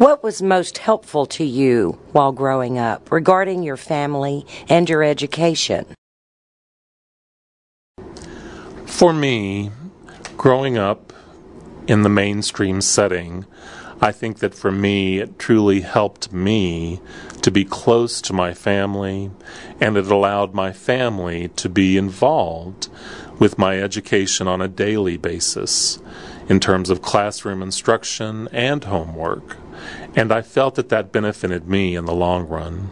What was most helpful to you while growing up regarding your family and your education? For me, growing up in the mainstream setting, I think that for me, it truly helped me to be close to my family, and it allowed my family to be involved with my education on a daily basis in terms of classroom instruction and homework. And I felt that that benefited me in the long run.